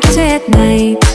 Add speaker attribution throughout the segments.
Speaker 1: connected night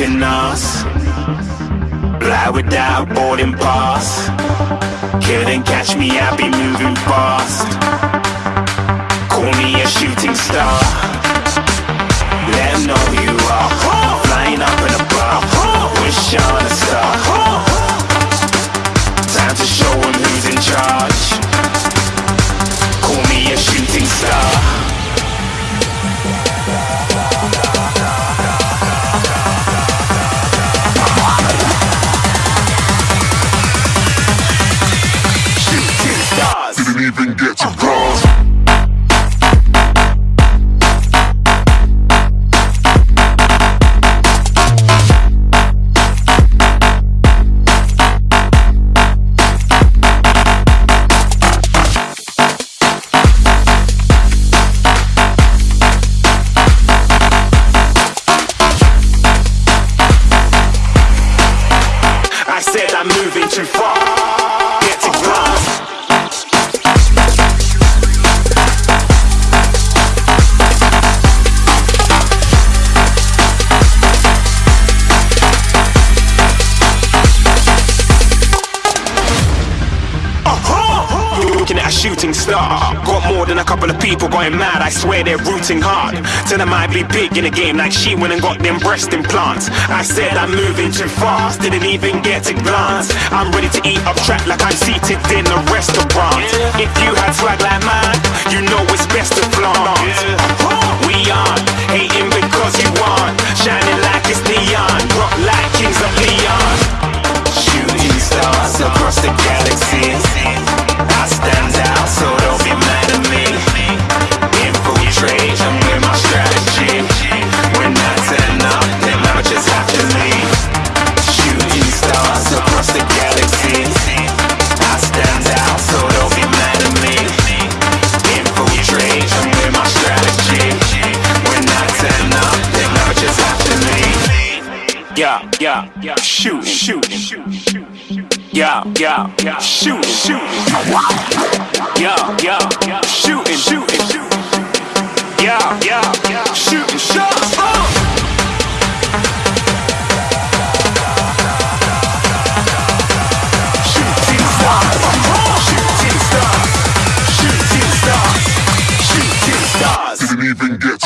Speaker 1: stopping us. Fly without boarding pass. Couldn't catch me, I be moving fast. Call me a shooting star. Star. Got more than a couple of people going mad. I swear they're rooting hard. Tell them I be big in the game like she went and got them breast implants. I said I'm moving too fast, didn't even get to glance. I'm ready to eat up track like I'm seated in a restaurant. If you had swag like mine, you know it's best to flaunt. We aren't hating because you want, shining like it's neon, rock like kings yeah, yeah, shoot, shoot, shoot, yeah, yeah, yeah, shoot, shoot, yeah, yeah, yeah, shoot, shoot, yeah, yeah, yeah, shoot, shoot, oh. Didn't even get